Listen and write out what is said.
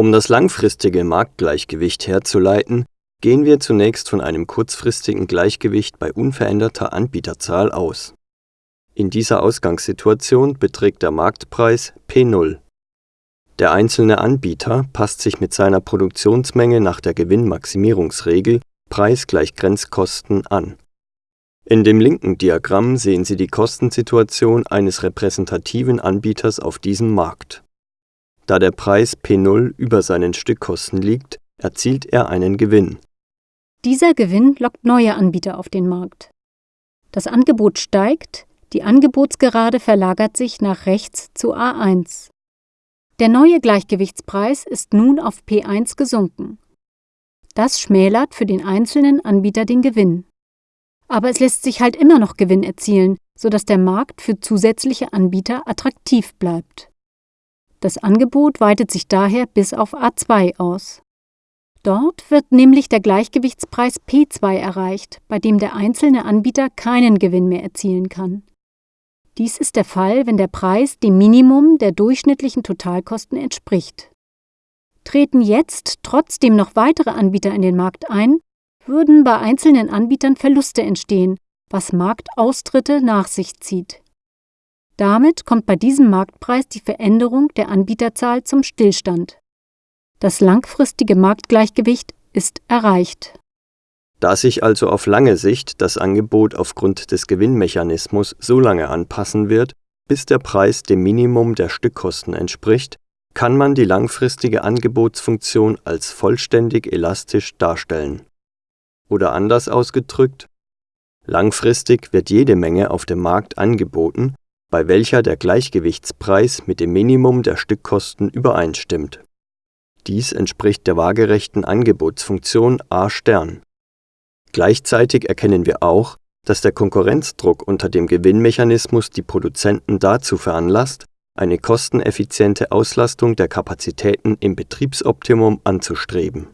Um das langfristige Marktgleichgewicht herzuleiten, gehen wir zunächst von einem kurzfristigen Gleichgewicht bei unveränderter Anbieterzahl aus. In dieser Ausgangssituation beträgt der Marktpreis P0. Der einzelne Anbieter passt sich mit seiner Produktionsmenge nach der Gewinnmaximierungsregel Preis gleich Grenzkosten an. In dem linken Diagramm sehen Sie die Kostensituation eines repräsentativen Anbieters auf diesem Markt. Da der Preis P0 über seinen Stückkosten liegt, erzielt er einen Gewinn. Dieser Gewinn lockt neue Anbieter auf den Markt. Das Angebot steigt, die Angebotsgerade verlagert sich nach rechts zu A1. Der neue Gleichgewichtspreis ist nun auf P1 gesunken. Das schmälert für den einzelnen Anbieter den Gewinn. Aber es lässt sich halt immer noch Gewinn erzielen, sodass der Markt für zusätzliche Anbieter attraktiv bleibt. Das Angebot weitet sich daher bis auf A2 aus. Dort wird nämlich der Gleichgewichtspreis P2 erreicht, bei dem der einzelne Anbieter keinen Gewinn mehr erzielen kann. Dies ist der Fall, wenn der Preis dem Minimum der durchschnittlichen Totalkosten entspricht. Treten jetzt trotzdem noch weitere Anbieter in den Markt ein, würden bei einzelnen Anbietern Verluste entstehen, was Marktaustritte nach sich zieht. Damit kommt bei diesem Marktpreis die Veränderung der Anbieterzahl zum Stillstand. Das langfristige Marktgleichgewicht ist erreicht. Da sich also auf lange Sicht das Angebot aufgrund des Gewinnmechanismus so lange anpassen wird, bis der Preis dem Minimum der Stückkosten entspricht, kann man die langfristige Angebotsfunktion als vollständig elastisch darstellen. Oder anders ausgedrückt, langfristig wird jede Menge auf dem Markt angeboten, bei welcher der Gleichgewichtspreis mit dem Minimum der Stückkosten übereinstimmt dies entspricht der waagerechten Angebotsfunktion A*. Gleichzeitig erkennen wir auch, dass der Konkurrenzdruck unter dem Gewinnmechanismus die Produzenten dazu veranlasst, eine kosteneffiziente Auslastung der Kapazitäten im Betriebsoptimum anzustreben